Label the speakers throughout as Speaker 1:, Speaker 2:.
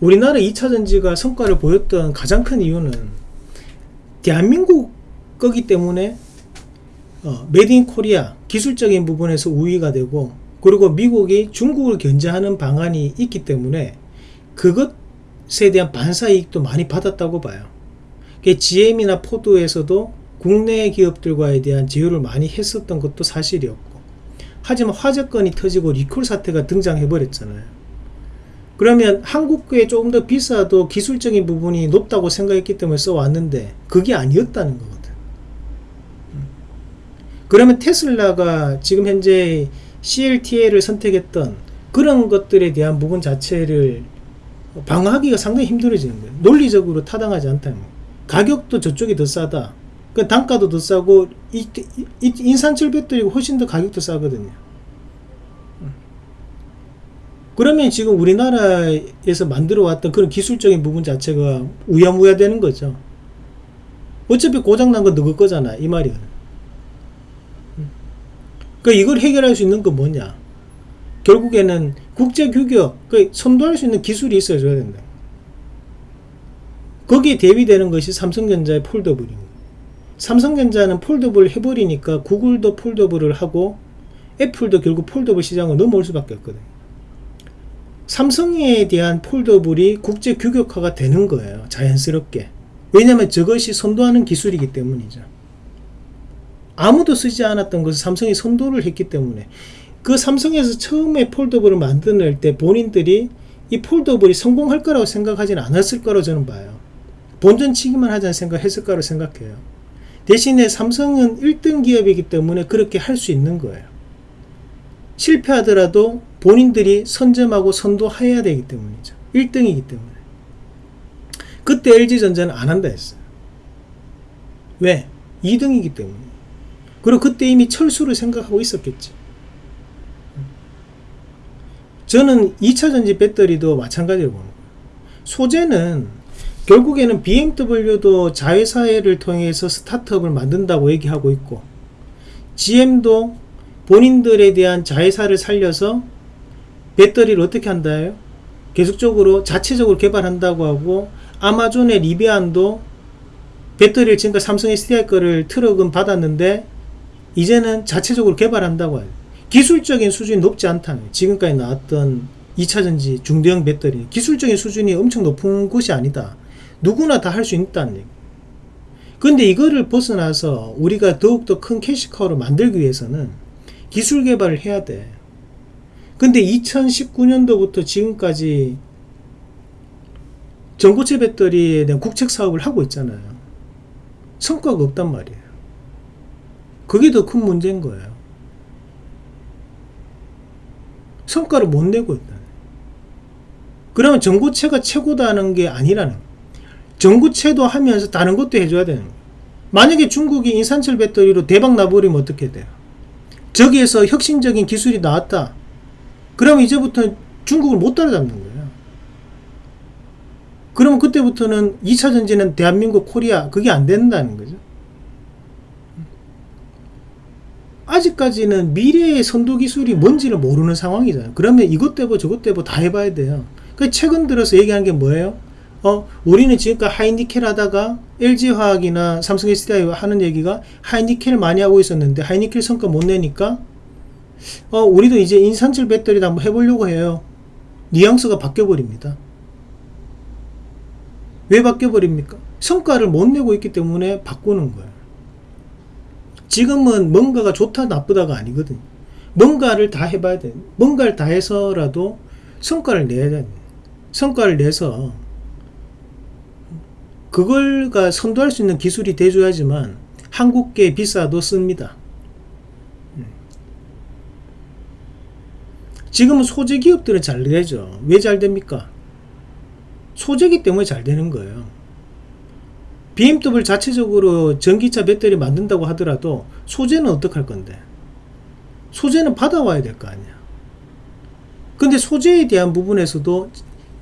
Speaker 1: 우리나라 2차전지가 성과를 보였던 가장 큰 이유는 대한민국 거기 때문에 어, made in Korea 기술적인 부분에서 우위가 되고 그리고 미국이 중국을 견제하는 방안이 있기 때문에 그것에 대한 반사이익도 많이 받았다고 봐요. GM이나 포드에서도 국내 기업들과에 대한 제휴를 많이 했었던 것도 사실이었고 하지만 화재건이 터지고 리콜 사태가 등장해 버렸잖아요. 그러면 한국에 조금 더 비싸도 기술적인 부분이 높다고 생각했기 때문에 써왔는데 그게 아니었다는 거거든. 그러면 테슬라가 지금 현재 CLTA를 선택했던 그런 것들에 대한 부분 자체를 방어하기가 상당히 힘들어지는 거예요. 논리적으로 타당하지 거예요. 가격도 저쪽이 더 싸다. 그 단가도 더 싸고 인산철 배터리가 훨씬 더 가격도 싸거든요. 그러면 지금 우리나라에서 만들어 왔던 그런 기술적인 부분 자체가 우야무야 되는 거죠. 어차피 고장난 건 너거 거잖아. 이 말이야. 그 이걸 해결할 수 있는 건 뭐냐? 결국에는 국제 규격, 그 선도할 수 있는 기술이 있어줘야 된다. 거기에 대비되는 것이 삼성전자의 폴더블입니다. 삼성전자는 폴더블을 해버리니까 구글도 폴더블을 하고 애플도 결국 foldable 시장을 넘어올 수밖에 없거든요. 삼성에 대한 foldable이 국제 규격화가 되는 거예요. 자연스럽게. 왜냐하면 저것이 선도하는 기술이기 때문이죠. 아무도 쓰지 않았던 것을 삼성이 선도를 했기 때문에 그 삼성에서 처음에 foldable을 만들어낼 때 본인들이 이 foldable이 성공할 거라고 생각하지는 않았을 거라고 저는 봐요. 본전치기만 하자는 생각 했을 거라고 생각해요. 대신에 삼성은 1등 기업이기 때문에 그렇게 할 수 있는 거예요. 실패하더라도 본인들이 선점하고 선도해야 되기 때문이죠. 1등이기 때문에. 그때 LG전자는 안 한다 했어요. 왜? 2등이기 때문에. 그리고 그때 이미 철수를 생각하고 있었겠지. 저는 2차전지 배터리도 마찬가지로 보는 거예요. 소재는 결국에는 BMW도 자회사를 통해서 스타트업을 만든다고 얘기하고 있고 GM도 본인들에 대한 자회사를 살려서 배터리를 어떻게 한다요? 계속적으로 자체적으로 개발한다고 하고 아마존의 리비안도 배터리를 지금까지 삼성 SDI 거를 트럭은 받았는데 이제는 자체적으로 개발한다고 해요. 기술적인 수준이 높지 않다는 지금까지 나왔던 2차전지 중대형 배터리 기술적인 수준이 엄청 높은 것이 아니다. 누구나 다 할 수 있다는 얘기. 근데 이거를 벗어나서 우리가 더욱더 큰 캐시카우를 만들기 위해서는 기술 개발을 해야 돼. 근데 2019년도부터 지금까지 전고체 배터리에 대한 국책 사업을 하고 있잖아요. 성과가 없단 말이에요. 그게 더 큰 문제인 거예요. 성과를 못 내고 있다. 그러면 전고체가 최고다는 게 아니라는 거예요. 전고체도 하면서 다른 것도 해줘야 되는 거예요. 만약에 중국이 인산철 배터리로 대박 나버리면 어떻게 돼요? 저기에서 혁신적인 기술이 나왔다. 그럼 이제부터 중국을 못 따라잡는 거예요. 그러면 그때부터는 2차 전지는 대한민국, 코리아 그게 안 된다는 거죠. 아직까지는 미래의 선도 기술이 뭔지를 모르는 상황이잖아요. 그러면 이것 때보 저것 때보 다 해봐야 돼요. 그 최근 들어서 얘기하는 게 뭐예요? 어, 우리는 지금까지 하이니켈 하다가 LG화학이나 삼성 SDI 하는 얘기가 하이니켈 많이 하고 있었는데 하이니켈 성과 못 내니까 어, 우리도 이제 인산철 배터리도 한번 해보려고 해요. 뉘앙스가 바뀌어버립니다. 왜 바뀌어버립니까? 성과를 못 내고 있기 때문에 바꾸는 거예요. 지금은 뭔가가 좋다 나쁘다가 아니거든요. 뭔가를 다 해봐야 돼. 뭔가를 다 해서라도 성과를 내야 돼. 성과를 내서 그걸가 선도할 수 있는 기술이 돼줘야지만 한국계 비싸도 씁니다. 지금은 소재 기업들은 잘 되죠. 왜 잘 됩니까? 소재기 때문에 잘 되는 거예요. BMW 자체적으로 전기차 배터리 만든다고 하더라도 소재는 어떻게 할 건데? 소재는 받아와야 될 거 아니야. 근데 소재에 대한 부분에서도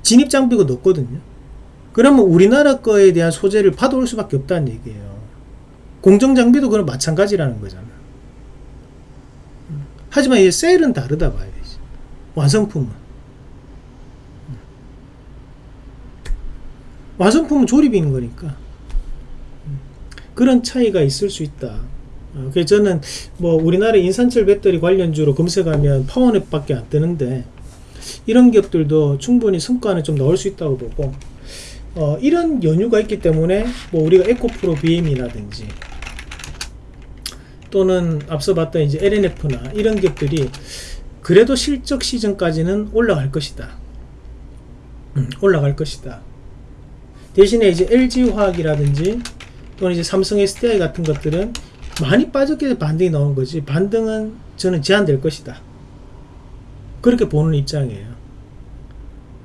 Speaker 1: 진입 장비가 높거든요. 그러면 우리나라 거에 대한 소재를 받아올 수밖에 없다는 얘기예요. 공정장비도 그런 마찬가지라는 거잖아. 하지만 이 셀은 다르다 되지. 완성품은. 완성품은 조립인 거니까 음, 그런 차이가 있을 수 있다. 어, 그래서 저는 뭐 우리나라 인산철 배터리 관련주로 검색하면 파워넷 밖에 안 뜨는데 이런 기업들도 충분히 성과는 좀 넣을 수 있다고 보고 어, 이런 연유가 있기 때문에 뭐 우리가 에코프로 BM이라든지 또는 앞서 봤던 이제 LNF나 이런 기업들이 그래도 실적 시즌까지는 올라갈 것이다. 음, 올라갈 것이다. 대신에 이제 LG화학이라든지 또는 이제 삼성 SDI 같은 것들은 많이 빠졌기 반등이 나온 거지 반등은 저는 제한될 것이다. 그렇게 보는 입장이에요.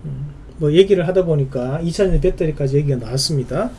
Speaker 1: 음, 뭐 얘기를 하다 보니까 2차전지 배터리까지 얘기가 나왔습니다.